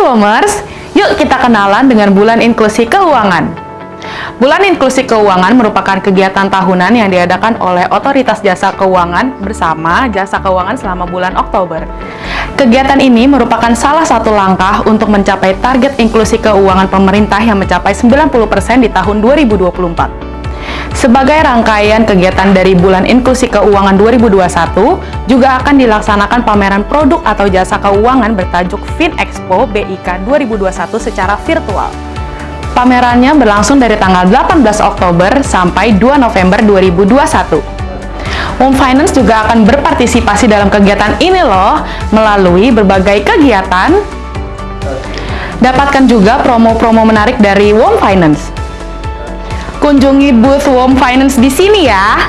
Womers, yuk kita kenalan dengan bulan inklusi keuangan. Bulan Inklusi Keuangan merupakan kegiatan tahunan yang diadakan oleh Otoritas Jasa Keuangan bersama Jasa Keuangan selama bulan Oktober. Kegiatan ini merupakan salah satu langkah untuk mencapai target inklusi keuangan pemerintah yang mencapai 90% di tahun 2024. Sebagai rangkaian kegiatan dari Bulan Inklusi Keuangan 2021, juga akan dilaksanakan pameran produk atau jasa keuangan bertajuk FinExpo BIK 2021 secara virtual. Pamerannya berlangsung dari tanggal 18 Oktober sampai 2 November 2021. Home Finance juga akan berpartisipasi dalam kegiatan ini loh, melalui berbagai kegiatan. Dapatkan juga promo-promo menarik dari Home Finance. Kunjungi booth Home Finance di sini ya.